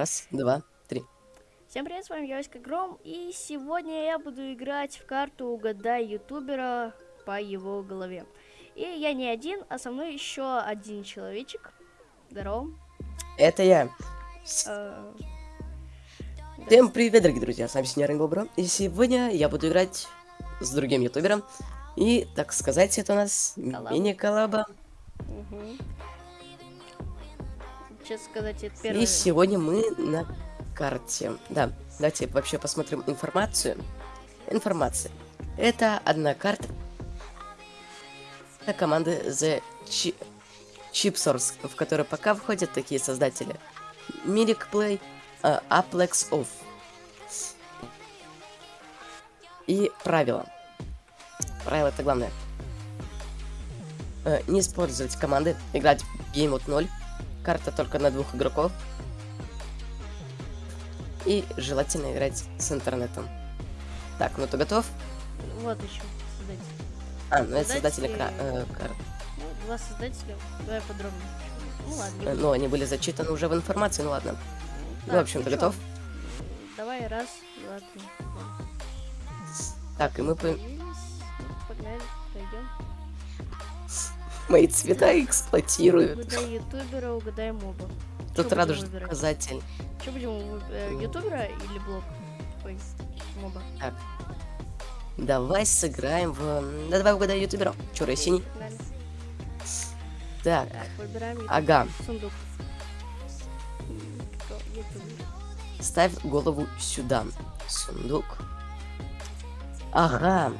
Раз, два, три. Всем привет, с вами Явочка Гром, и сегодня я буду играть в карту «Угадай ютубера по его голове». И я не один, а со мной еще один человечек. Здорово. Это я. Э, Всем привет, дорогие друзья, с вами Синьор Бобро. И сегодня я буду играть с другим ютубером. И, так сказать, это у нас Коллаба. мини-коллаба. Мгм. Честно сказать, это И первый... сегодня мы на карте. Да, давайте вообще посмотрим информацию. Информация. Это одна карта команды The Chi- Chipsource, в которой пока входят такие создатели. Mirik Play, э, Aplex Off. И правила. Правила это главное. Э, не использовать команды, играть в Game Mode 0. Карта только на двух игроков. И желательно играть с интернетом. Так, ну ты готов? Вот еще создатель. А, ну это создатели Создатели- кра- э, карт. Ну, два создателя, давай подробнее. Ну ладно, Э. Ну, они были зачитаны уже в информации, ну ладно. Ну, в Так, общем, ты готов? Давай, раз, два, три. Так, и мы. Ну, Погнали, пройдем. Мои цвета эксплуатируют. Угадай ютубера, угадай моба. Тут радужный показатель. Что будем э, ютубера или блог? Ой, моба. Давай сыграем в... Да давай угадай ютубера. Черный синий. Так, Так, ага. Сундук. Ставь голову сюда. Сундук. Ага.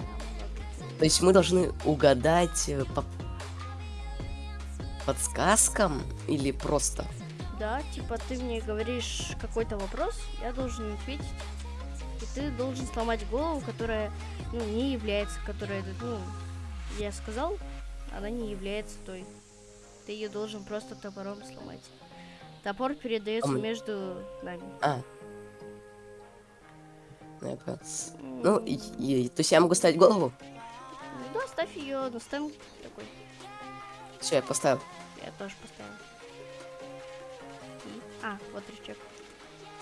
То есть мы должны угадать э, по подсказкам или просто? Да, типа ты мне говоришь какой-то вопрос, я должен ответить. И ты должен сломать голову, которая, ну, не является, которая, ну, я сказал, она не является той. Ты ее должен просто топором сломать. Топор передается Ам. между нами. А. Ну, я Ну, и- и- то есть я могу ставить голову? да, ставь ее на стенд такой. Все, я поставил. Я тоже поставил. И- А, вот рычаг.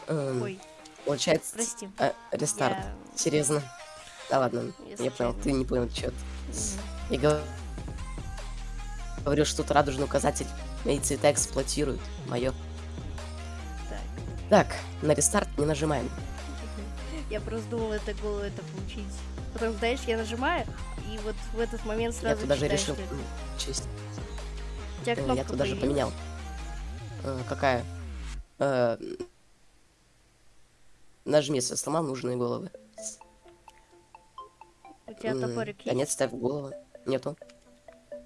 Эм, Ой, Получается, прости. э, рестарт. Я- Серьезно. Да ладно, Я я понял, ты не понял, что Мгм. Я говорю, что тут радужный указатель. Мои цвета эксплуатируют. Мое. Так. Так, на рестарт не нажимаем. Я просто думал, это голову это получить. Потом, знаешь, я нажимаю, и вот в этот момент я сразу тут даже решил честь. Тебя э, Я кнопка тут даже поменял. Э, какая? Э, нажми, если сломал нужные головы. У тебя М, топорик Да есть? нет, ставь голову. Нету.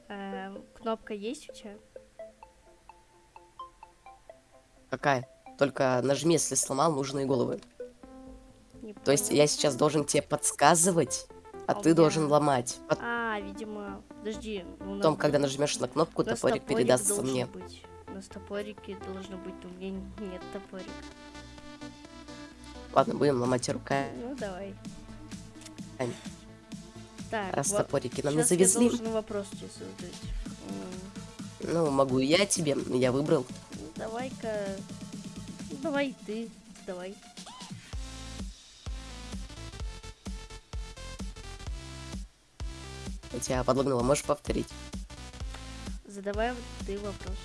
Эм, кнопка есть у тебя? Какая? Только нажми, если сломал нужные головы. Не То есть я сейчас должен тебе подсказывать, а А ты должен ломать. А, видимо... Подожди. у нас Потом, когда нажмешь на кнопку, топорик передастся мне. Быть. У нас топорики должны быть, у меня нет топорика. Ладно, будем ломать руками. Ну, давай. Так, Раз во- топорики нам не щас я завезли. должен вопрос тебе Ну, могу я тебе, я выбрал. Ну, давай-ка... ну, Давай ты, давай. Тебя подлагнула, можешь повторить? Задавай ты вопрос.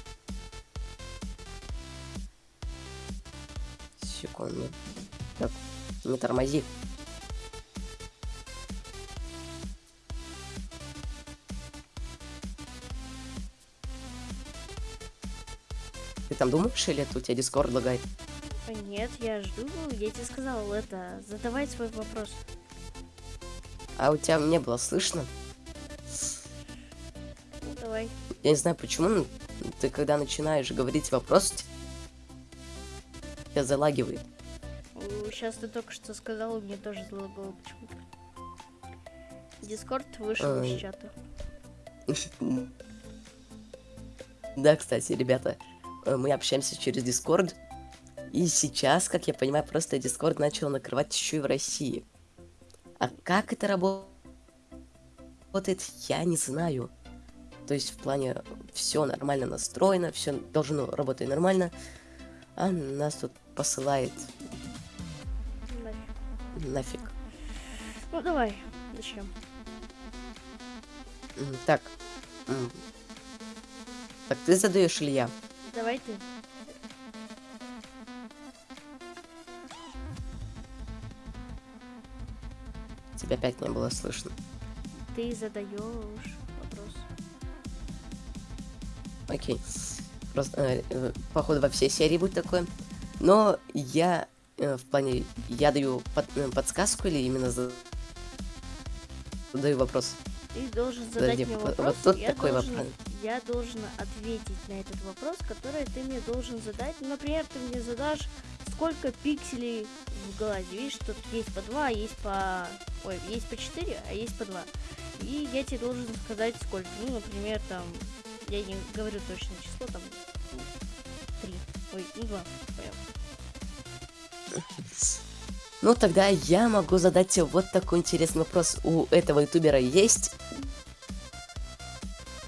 Секунду. Так, не тормози. Ты там думаешь, или это у тебя дискорд лагает? Нет, я жду. Я тебе сказал это. Задавай свой вопрос. А у тебя не было слышно? Давай. Я не знаю почему, но ты когда начинаешь говорить вопрос, тебя залагивает. Сейчас ты только что сказал, и мне тоже залагало почему-то. Дискорд вышел из Ай. чата. Да, кстати, ребята, э, мы общаемся через Discord. И сейчас, как я понимаю, просто Discord начал накрывать еще и в России. А как это рабо- работает, я не знаю. То есть в плане все нормально настроено, все должно работать нормально. А нас тут посылает Нафиг. нафиг. Ну давай, начнем. М, Так. Так ты задаешь или я? Давай ты. Тебя опять не было слышно. Ты задаешь. Окей. Просто, э, походу, во всей серии будет такое. Но я э, в плане, я даю под- э, подсказку или именно за- задаю вопрос? Ты должен задать Подожди, мне вопрос. вот тут я такой должен, вопрос. Я должен ответить на этот вопрос, который ты мне должен задать. Ну, Например, ты мне задашь, сколько пикселей в глазе. Видишь, тут есть по 2, есть по... Ой, есть по 4, а есть по 2. И я тебе должен сказать, сколько. Ну, например, там... Я не говорю точное число, там... 3. Ой, ну 2. Понял. Ну, тогда я могу задать тебе вот такой интересный вопрос. У этого ютубера есть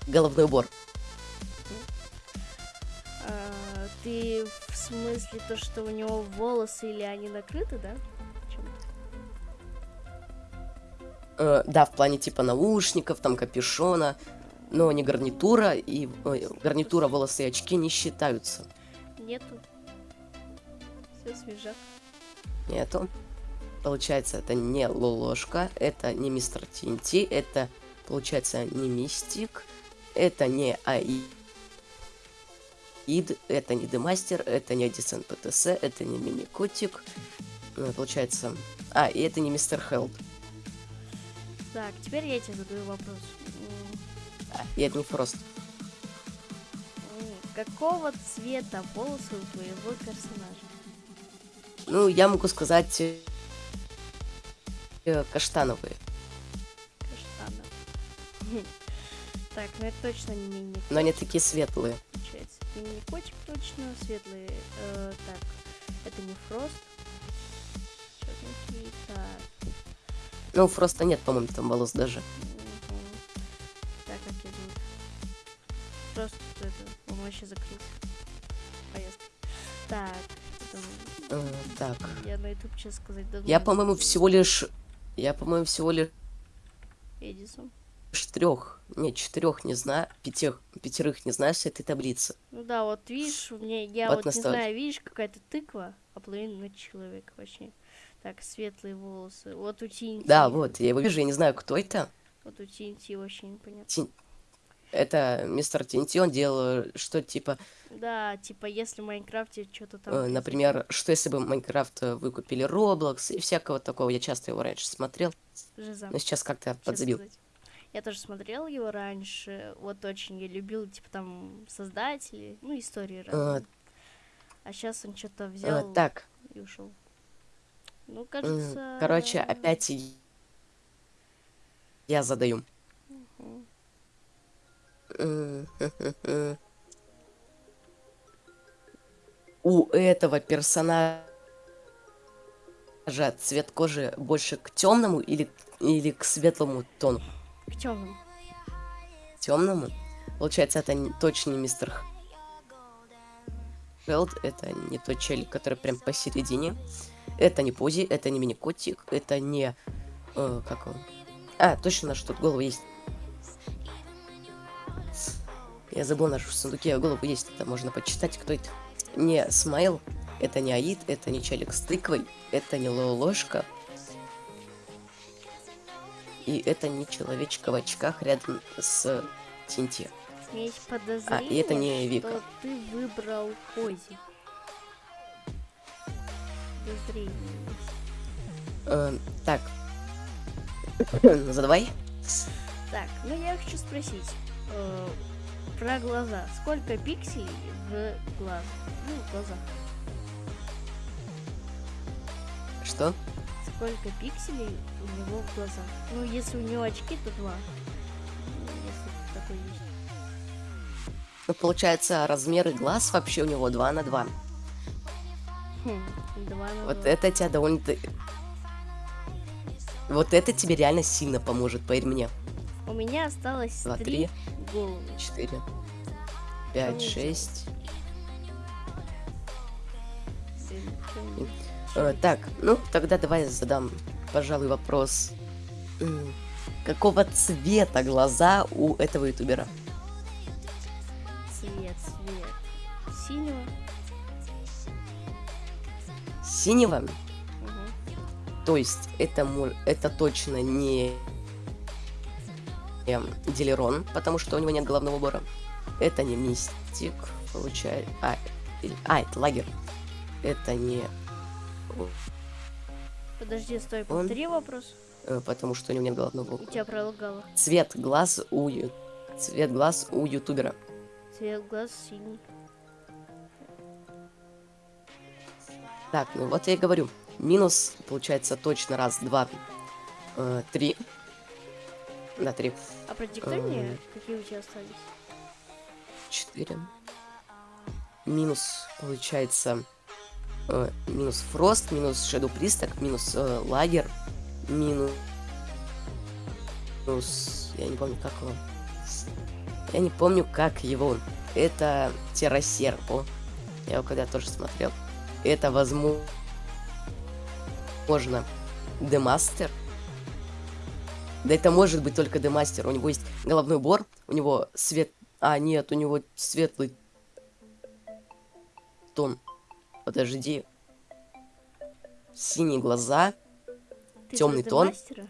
головной убор? А, ты в смысле то, что у него волосы или они накрыты, да? Э, да, в плане типа наушников, там капюшона, но не гарнитура, и ой, гарнитура, волосы и очки не считаются. Нету. Все свежак. Нету. Получается, это не Лолошка, это не Мистер Тинти, это, получается, не Мистик, это не АИ. Ид, это не Демастер, это не Десент ПТС, это не Мини-Котик. Ну, Получается... А, и это не Мистер Хелд. Так, теперь я тебе задаю вопрос. А, не Фрост. м, Какого цвета волосы у твоего персонажа? Ну, я могу сказать... э, каштановые. Каштана. Так, ну это точно не мини Но они такие светлые. получается. Не мини котик точно, светлый. Э, так, это не фрост. Чёрненький. Так, Ну, Фроста нет, по-моему, там волос даже. Вообще закрылся. Поездка. Так, Э, так. я на YouTube сейчас сказать давно. Я, по-моему, всего лишь... Я, по-моему, всего лишь Эдисон. трех, нет, четырех не знаю, пятих, пятерых не знаю с этой таблицы. Ну да, вот видишь, у меня, я Вот вот, не знаю, видишь, какая-то тыква, а половина человек вообще. Так, светлые волосы. Вот у TNT. Да, вот, я его вижу, я не знаю, кто это. Вот у TNT вообще непонятно. Тин- Это мистер Тинти, он делал, что типа, Да, типа, если в Майнкрафте что-то там... э, например, что если бы Майнкрафт э, выкупили Roblox и всякого такого, я часто его раньше смотрел, Жиза. но сейчас как-то подзабил. сказать. Я тоже смотрел его раньше, вот очень я любил, типа, там, создатели, ну, истории разные. А сейчас он что-то взял так, и ушел. Ну, кажется... короче, опять я задаю. Мгм. У этого персонажа цвет кожи больше к темному или, или к светлому тону? К темному. Темному? Получается, это не- точно не мистер Хелд, это не тот челик, который прям посередине. Это не Пози, это не мини-котик, это не... э, как он? А, точно, наш тут голова есть. Я забыл, наш в сундуке голову есть, это можно почитать, кто это. Не Смайл, это не Аид, это не челик с тыквой, это не Лолошка. И это не человечек в очках рядом с Тинти. Есть подозрение, А, и это не Вика. что ты выбрал Пози. Подозрение. Э, так. Задавай. Так, ну я хочу спросить э, про глаза. Сколько пикселей в глаз? Ну, в глазах. Что? Сколько пикселей у него в глазах? Ну, если у него очки, то два. Если. Ну, получается, размеры глаз вообще у него 2 на 2. Хм, вот это тебя довольно... Вот это тебе реально сильно поможет, поверь мне. У меня осталось 3, 3 голову. 4, 5, Конечно. 6. Э, так, ну тогда давай задам, пожалуй, вопрос. Какого цвета глаза у этого ютубера? Цвет, цвет. Синего. Синего? Угу. То есть это, это точно не эм, Дилерон, потому что у него нет головного убора. Это не Мистик, получается. А, а, это Лагер. Это не... Подожди, стой, Он- повтори вопрос. э, Потому что у него нет головного У убора. тебя пролагало. Цвет глаз у... Цвет глаз у ютубера. Цвет глаз синий. Так, ну вот я и говорю. Минус, получается, точно раз, два, э, три. Да, три. А продиктуй мне, Эм. какие у тебя остались. 4. Минус, получается, э, минус Фрост, минус Shadow Присток, минус э, Лагер, минус... минус... Я не помню, как его. Я не помню, как его. Это Террасерпо. Я его когда тоже смотрел. Это, возможно, Демастер. Да это может быть только Демастер. У него есть головной убор, у него свет... А, нет, у него светлый тон. Подожди. Синие глаза. Ты про тон. Демастера?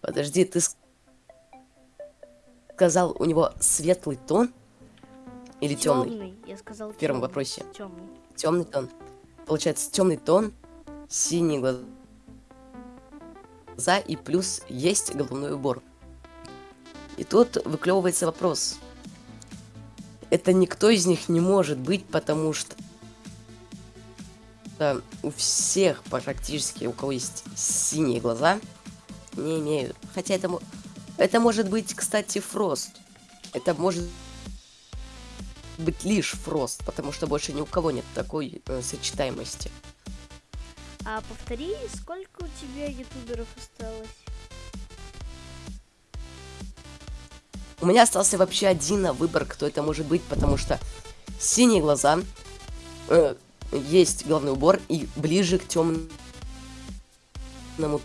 Подожди, ты ск- сказал, у него светлый тон? Или темный? Тёмный, Я сказал В первом тёмный. вопросе. Темный. Темный тон. Получается, темный тон, синие глаза и плюс есть головной убор. И тут выклевывается вопрос. Это никто из них не может быть, потому что у всех практически, у кого есть синие глаза, не имеют. Хотя это, это может быть, кстати, Фрост. Это может быть лишь Фрост, потому что больше ни у кого нет такой э, сочетаемости. А повтори, сколько у тебя ютуберов осталось? У меня остался вообще один на выбор, кто это может быть, потому что синие глаза, э, есть головной убор и ближе к темному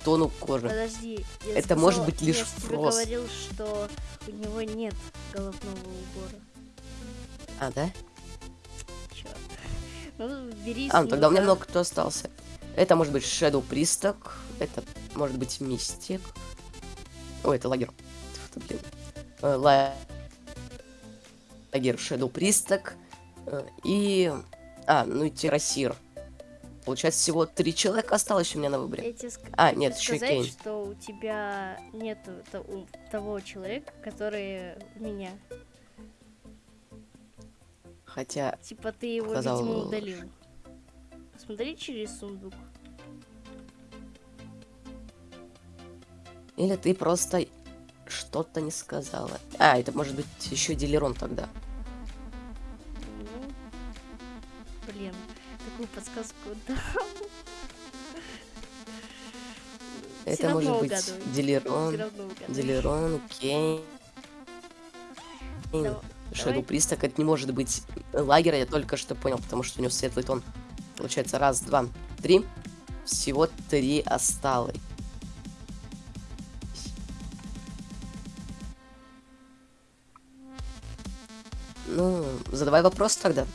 тону кожи. Подожди. я Это сказала- может быть лишь я Фрост. говорил, что у него нет головного убора. А, да? Черт. Ну, бери А, ну тогда у меня много кто остался. Это может быть Shadow Присток, это может быть Мистик. Ой, это лагер. Блин. Э, ла- Лагер Shadow Присток. э, И... А, ну и Террасир. Получается, всего три человека осталось у меня на выборе. Я тебе ск- А, нет, еще сказать, Кейн. что у тебя нету того человека, который у меня. Хотя, Типа ты его, Сказал- видимо, удалил. Посмотри через сундук. или ты просто что-то не сказала. А, это может быть еще Дилерон тогда. Ну, блин, такую подсказку. Всё Это может быть Дилерон. Дилерон, Кейн. Дав- Шэдоу. Присток, это не может быть лагеря, я только что понял, потому что у него светлый тон. Получается, раз, два, три. Всего три осталось. Ну, задавай вопрос тогда.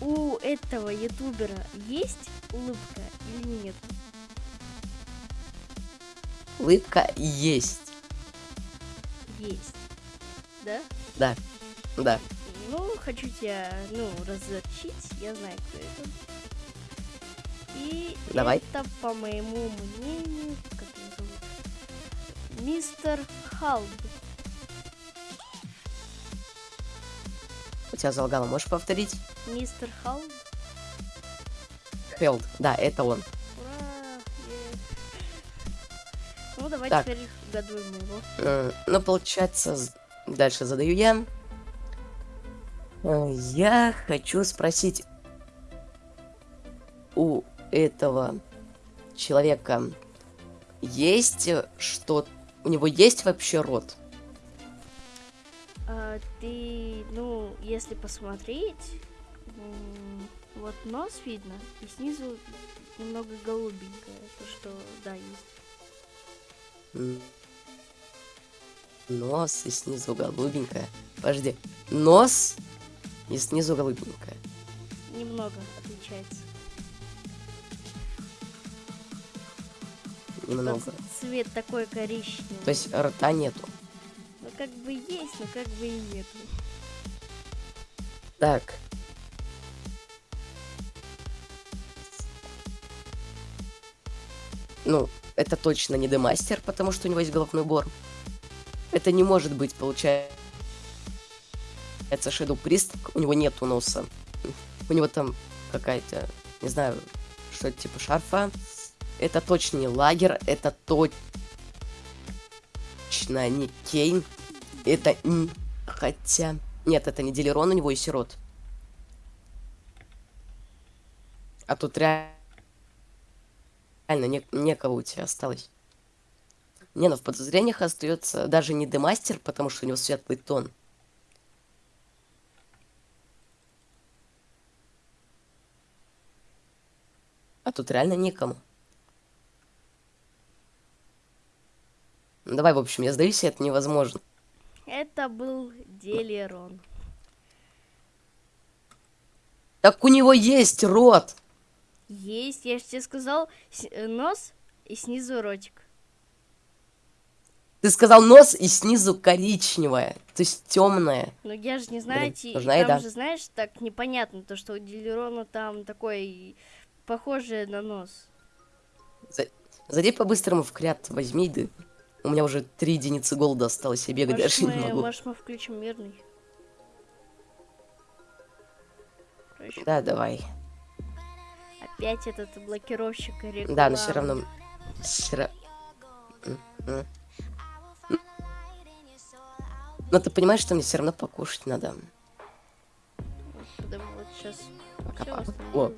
У этого ютубера есть улыбка или нет? Улыбка есть. Есть. Да? Да, да. Ну, хочу тебя, ну, разочить. Я знаю, кто это. И Давай. это, по моему мнению, как его зовут? Мистер Халд. У тебя залагало, можешь повторить? Мистер Халд. Хелд, да, это он. Ура! Ну, давай Так. теперь угадываем его. Ну, получается, дальше задаю я. Я хочу спросить у этого человека есть что... У него есть вообще рот? А, ты, ну, если посмотреть, Вот нос видно, и снизу немного голубенькое. То, что, да, есть. Нос и снизу голубенькая. Подожди. Нос и снизу голубенькая. Немного отличается. Немного. Ц- Цвет такой коричневый. То есть рта нету. Ну, как бы есть, но как бы и нету. Так. Ну, это точно не демастер, потому что у него есть головной убор. Это не может быть, получается, Shadow Priest, у него нету носа. У него там какая-то, не знаю, что это типа шарфа. Это точно не лагер, это точно не Кейн. Это н- хотя... Нет, это не Делерон, у него и сирот. А тут ре- реально не, некого у тебя осталось. Не, ну в подозрениях остается даже не демастер, потому что у него светлый тон. А тут реально некому. Ну, Давай, в общем, я сдаюсь, и это невозможно. Это был Делерон. Так у него есть рот! Есть, я же тебе сказал, э, нос и снизу ротик. Ты сказал нос и снизу коричневая, то есть темная. Но я же не знаю, Блин, ти- нужна там еда. же, знаешь, так непонятно, то, что у Делерона там такой похожий на нос. Зайди по-быстрому в крят, возьми, да. У меня уже три единицы голода осталось, я бегать Может, даже не могу. может, мы включим мирный? Короче, Да, давай. Опять этот блокировщик рекламы. Да, но все равно... всё ра- М, м. Но ты понимаешь, что мне все равно покушать надо. Да вот сейчас Пока, все пока. О,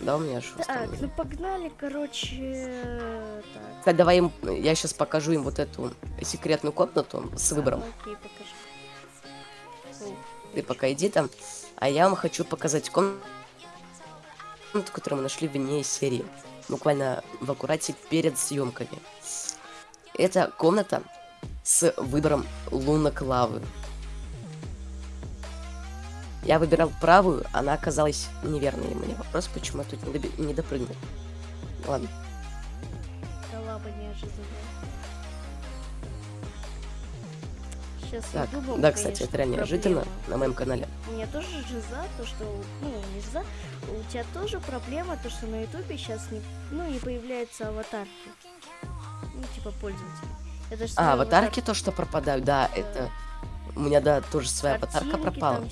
да, у меня же Так, ну погнали, короче. Так. Кстати, давай им... Я сейчас покажу им вот эту секретную комнату с выбором. Окей, покажи. Ты пока иди там. А я вам хочу показать комнату, которую мы нашли вне серии. Буквально в аккурате перед съемками. Это комната с выбором лунок лавы. Я выбирал правую, она оказалась неверной. Мне вопрос, почему я тут не, доби- не допрыгнул. Ладно. коллаба неожиданная. Сейчас Так, я думал, да, кстати, это реально неожиданно на моем канале. У меня тоже жиза, то что, ну, не жиза, у тебя тоже проблема, то что на ютубе сейчас не, ну, не появляются аватарки. Ну, типа пользователей. Это А, аватарки то, что пропадают, да, Да. это... У меня, да, тоже своя аватарка пропала.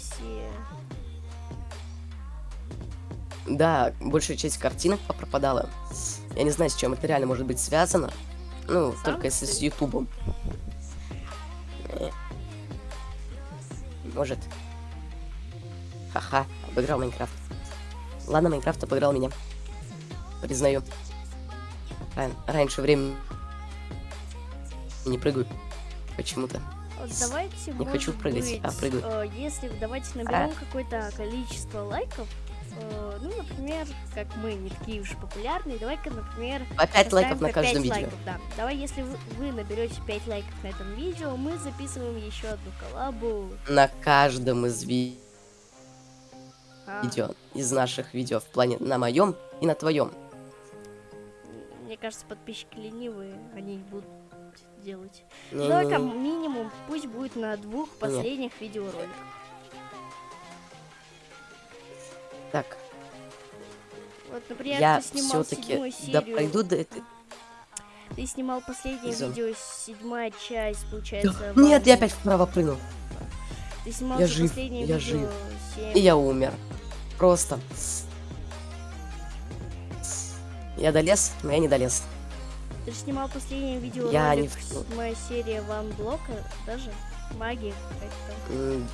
Да, большая часть картинок пропадала. Я не знаю, с чем это реально может быть связано. Ну, Сам только если с? Ютубом. Э. Может. Ха-ха, обыграл Майнкрафт. Ладно, Майнкрафт обыграл меня. Признаю. Ран- раньше времени не прыгаю. Почему-то. Давайте, Не хочу прыгать, а быть, прыгаю. э, если давайте наберем какое-то количество лайков, э, ну, например, как мы не такие уж популярные, давай-ка, например, По 5 лайков на каждом 5 видео. лайков, да. Давай, если вы, вы наберете 5 лайков на этом видео, мы записываем еще одну коллабу. На каждом из ви- А, видео. Из наших видео. В плане на моем и на твоем. Мне кажется, подписчики ленивые, они будут делать. Не-не-не. Давай-ка минимум пусть будет на двух последних видеороликах. Так, Вот, например, я ты снимал все-таки седьмую да серию. пройду до этой. Ты снимал последнее Зон. видео, седьмая часть, получается. Нет, я опять вправо прыгнул. Ты снимал я жив, последнее я видео жив. 7. И я умер. Просто. Я долез, но я не долез. Ты же снимал последнее видео Я не ролик, в- седьмая серия Ван Блока, даже магия какая-то. М,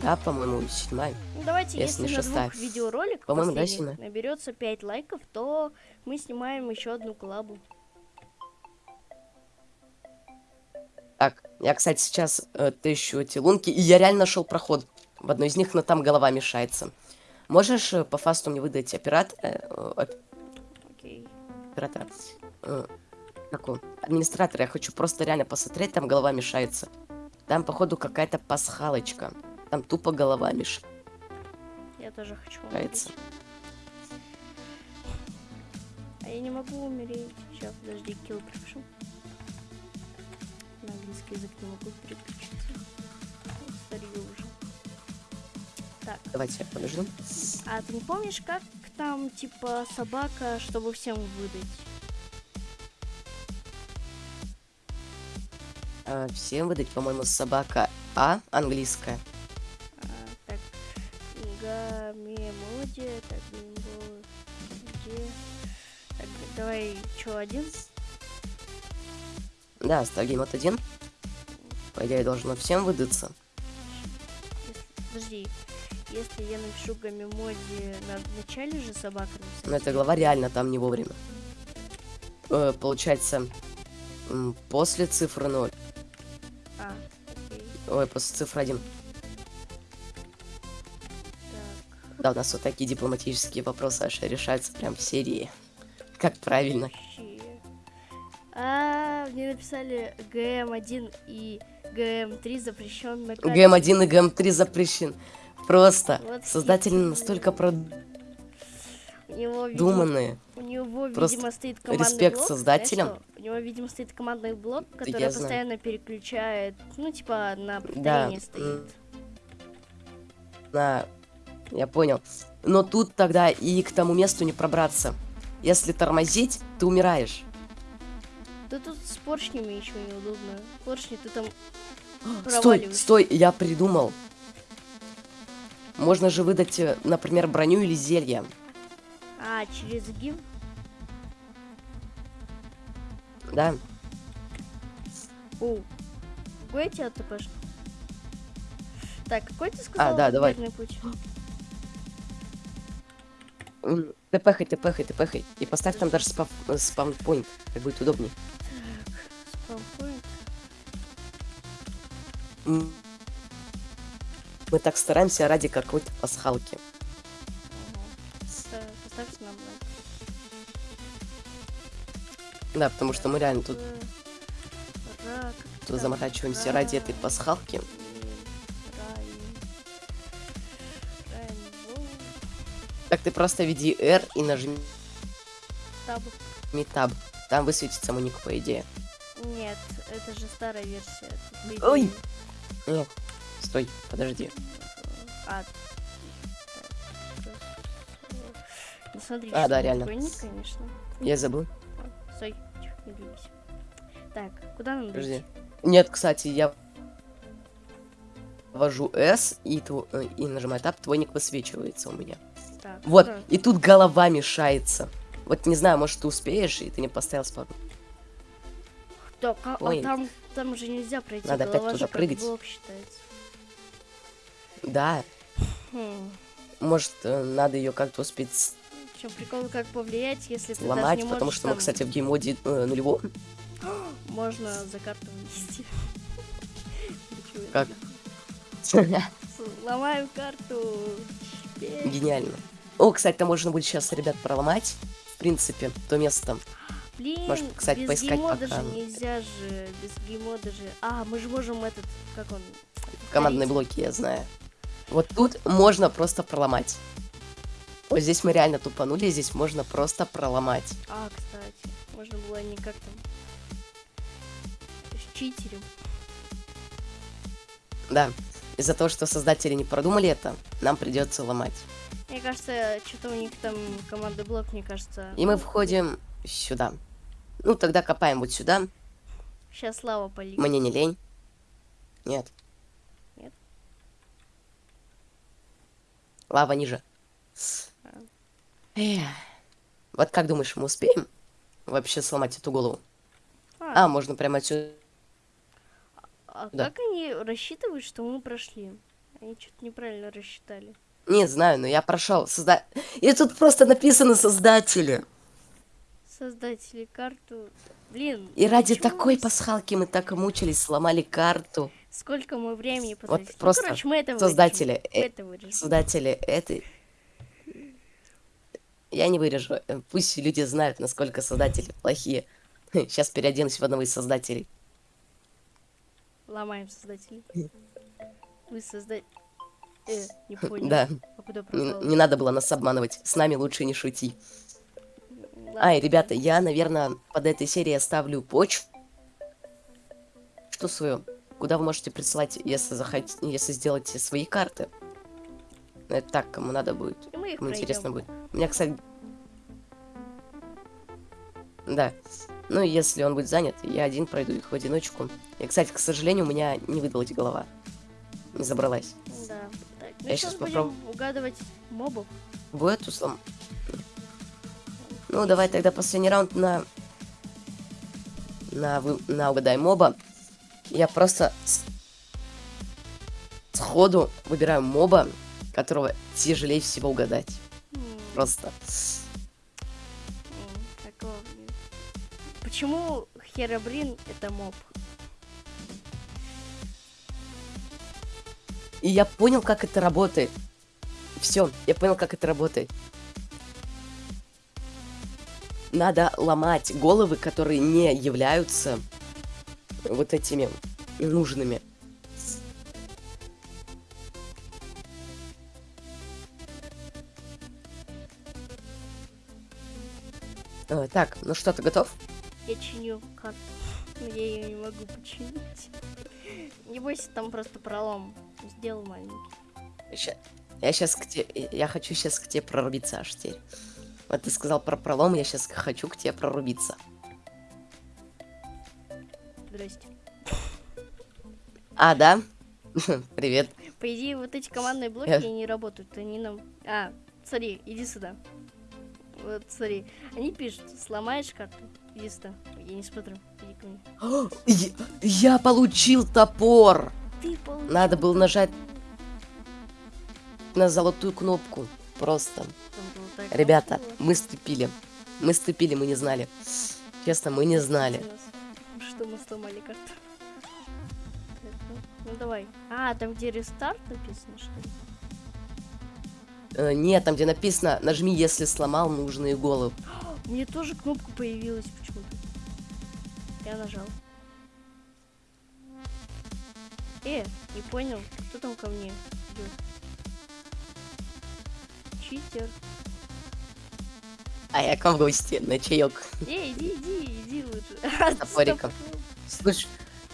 Да, по-моему, седьмая. Ну, давайте, Если если, на двух видеороликах По-моему, да, седьмая. наберется 5 лайков, то мы снимаем еще одну коллабу. Так, я, кстати, сейчас э, тыщу эти лунки, и я реально нашел проход. в одной из них, но там голова мешается. Можешь э, по фасту мне выдать оператора? Э. оператора. Э, какого? Администратора. Я хочу просто реально посмотреть, там голова мешается. Там, походу, какая-то пасхалочка. Там тупо голова мешается. Я тоже хочу умереть. А я не могу умереть. Сейчас, подожди, килл припишу. На английский язык не могу переключиться. Старью уже. Так, Давайте я подожду. а ты не помнишь, как там, типа, собака, чтобы всем выдать? А, всем выдать, по-моему, собака А, английская. А, так, гамемодия, так, гамемодия. Так, давай, что, один? Да, Stargame от 1. По идее, должно всем выдаться. Подожди, если я напишу гамемоди на начале же собака написать? Но эта глава реально там не вовремя. Э, получается, после цифры 0. А, окей, Ой, после цифры 1. так, Да, у нас вот такие дипломатические вопросы аж решаются прям в серии. Как правильно. А, мне написали ГМ1 и ГМ3 запрещен на карте. ГМ1 и ГМ3 запрещен. Просто Вот создатели настолько продуманные. у него, Просто видимо, стоит командный респект блок. создателям. знаешь? У него, видимо, стоит командный блок, я который знаю. постоянно переключает, ну, типа, на Да. повторение стоит. м, На... Я понял. Но тут тогда и к тому месту не пробраться. Если тормозить, ты умираешь. Да тут с поршнями еще неудобно. Поршни ты там Стой, стой, я придумал. Можно же выдать, э, например, броню или зелье. А, через гим? Да. О, какой тебя ТПш? Так, какой ты сказал? А, да, давай. верный путь? М, Тпхай, тпхай, тпхай. И поставь там даже спав... э, спаунпоинт. Так будет удобней. Спампоинт. Мы так стараемся ради какой-то пасхалки. Ага. Ста- Поставьте нам лайк. Да, потому что мы реально тут тут заморачиваемся ради этой пасхалки. Так ты просто веди R и нажми Таб. Tab. Там высветится мой ник, по идее. Нет, это же старая версия. Ой. Нет. Стой, подожди. А. Ну смотри, А, да, реально. ник, конечно. Я забыл. Стой, тихо, не двигайся. Так, куда нам Подожди. идти? Нет, кстати, я ввожу S и, тво- э, и нажимаю Tab, твой ник высвечивается у меня. Так, Вот, куда? и тут голова мешается. Вот не знаю, может ты успеешь, и ты не поставил спаду. Так, а, а там, там же нельзя пройти, Надо опять голова туда же как прыгать. блок считается. Да, Хм. может, э, надо ее как-то успеть В чем прикол, как повлиять, если ты даже сломать, не потому что мы, там- кстати, в геймоде э, нулевом. Можно за карту. Ничего Как? себе. Сломаем карту. Гениально. О, кстати, там можно будет сейчас, ребят, проломать. В принципе, то место. Блин, Может, кстати, без поискать геймода пока. же нельзя же, без геймода же. А, мы же можем этот, как он? Командные блоки, я знаю. Вот тут можно просто проломать. Вот здесь мы реально тупанули, здесь можно просто проломать. А, кстати, можно было не как там. С читерем. Да. Из-за того, что создатели не продумали это, нам придется ломать. Мне кажется, что-то у них там командный блок, мне кажется. И мы входим сюда. Ну, тогда копаем вот сюда. Сейчас лава полит. Мне не лень. Нет? Лава ниже. Эх. Вот как думаешь, мы успеем вообще сломать эту голову? А, А, можно прямо отсюда. а да. как они рассчитывают, что мы прошли? Они что-то неправильно рассчитали. Не знаю, но я прошел. Созда... И тут просто написано создатели. Создатели карту. Блин. И ради такой с- пасхалки мы так и мучились, сломали карту. Сколько мы времени потратили. Вот Ну, просто короче, мы это создатели, э, это вырежем. создатели этой... Я не вырежу. э, Пусть люди знают, насколько создатели плохие. Сейчас переоденусь в одного из создателей. Ломаем создателей. Вы создать... Э, не понял. Да, А не, не надо было нас обманывать. С нами лучше не шути. Ладно. Ай, ребята, я, наверное, под этой серией оставлю почту свою, куда вы можете присылать, если захотите, если сделаете свои карты. Это так, кому надо будет. Кому интересно будет. У меня, кстати... Да. Ну, если он будет занят, я один пройду их в одиночку. И, кстати, к сожалению, у меня не выдалась голова. Не забралась. Да. Так, ну Я сейчас попробую. угадывать мобов. Будет услом. Ну, давай тогда последний раунд на... На, вы... на угадай моба. Я просто с- сходу выбираю моба, которого тяжелее всего угадать. М, Просто. такого. Почему Херабрин это моб? И я понял, как это работает. Все, я понял, как это работает. Надо ломать головы, которые не являются вот этими нужными. Э, так, ну что, ты готов? Я чиню карту. Но я ее не могу починить. Не бойся, там просто пролом. Сделал маленький. Ща- Я сейчас к тебе, я хочу сейчас к тебе прорубиться аж теперь. Вот ты сказал про пролом, я сейчас хочу к тебе прорубиться. Здрасте. А, да? Привет. По идее, вот эти командные блоки Я- не работают. Они нам... А, смотри, иди сюда. Вот, смотри. Они пишут, сломаешь карту, иди сюда. Я не смотрю, иди ко мне. Я, я получил топор. Ты получил Надо было нажать на золотую кнопку. Просто. Ребята, красиво. мы ступили. Мы ступили, мы не знали. Честно, мы не знали. Что мы сломали карту. Так, Ну давай. А, там где рестарт написано, что ли? Э, нет, там где написано, нажми, если сломал нужные головы. Мне тоже кнопка появилась почему-то. Я нажал. Э, не понял, кто там ко мне идет? Читер. А я к вам в гости на чаек. Э, иди, иди, иди лучше. Топориком. Слушай,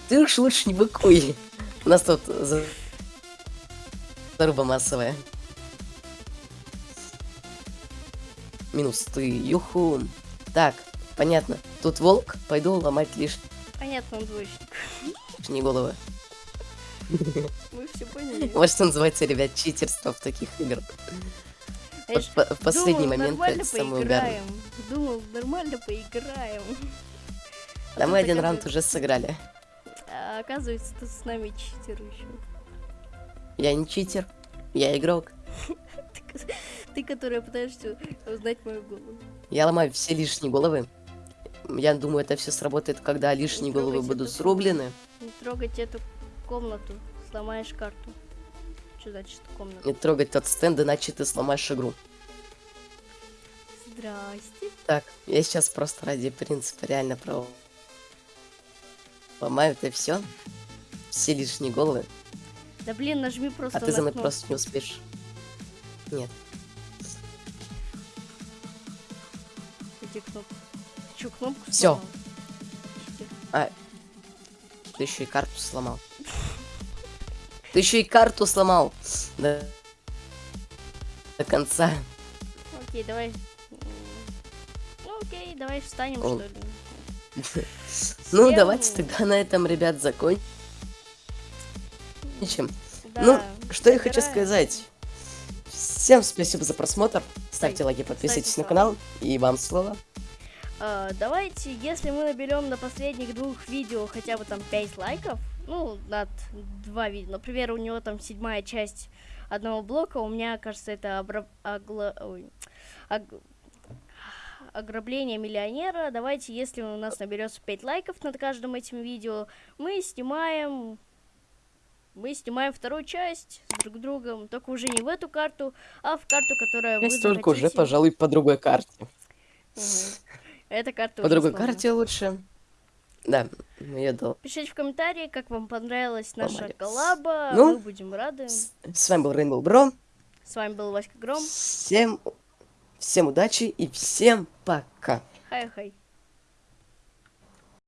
ты уж лучше не быкуй. У нас тут за- заруба массовая. Минус ты, юху. Так, понятно. Тут волк, пойду ломать лишние Понятно, он двоечник. головы. Мы все поняли. Вот что называется, ребят, читерство в таких играх. В последний думал, момент это угарное. поиграем. Думал, нормально поиграем. А Да мы один раунд уже сыграли. а оказывается, тут с нами читер еще. Я не читер, я игрок. Ты, ко- ты, которая пытаешься узнать мою голову. Я ломаю все лишние головы. Я думаю, это все сработает, когда лишние головы будут эту срублены. Не трогать эту комнату, сломаешь карту. Что значит комната? Не трогать тот стенд, иначе ты сломаешь игру. Здрасте. Так, я сейчас просто ради принципа реально про... Ломаю это все. Все лишние головы. Да блин, нажми просто А ты за мной кнопку. просто не успеешь. Нет. Эти кнопки. Чё, кнопку? Читер. А, ты еще и карту сломал. Ты еще и карту сломал. До, до конца. Окей, давай. Ну окей, давай встанем, О. что ли. Ну, давайте тогда на этом, ребят, закончим. Да, ну, что я хочу сказать. Всем спасибо за просмотр. Ставьте лайки, подписывайтесь на канал. И вам слово. А, давайте, если мы наберем на последних двух видео хотя бы там 5 лайков, ну, над два видео. Например, у него там седьмая часть одного блока, у меня, кажется, это обра- огла- ой, ог- ограбление миллионера. Давайте, если у нас наберется 5 лайков над каждым этим видео, мы снимаем мы снимаем вторую часть с друг другом, только уже не в эту карту, а в карту, которая вы Часть только уже, захотите. пожалуй, по другой карте. Мгм. Эта карта По другой сломана. карте лучше. Да, я дал. Пишите в комментарии, как вам понравилась наша Молодец. коллаба. Ну, Мы будем рады. С с вами был Rainbow Bro. С вами был Васька Гром. Всем, всем удачи и всем пока. Хай-хай.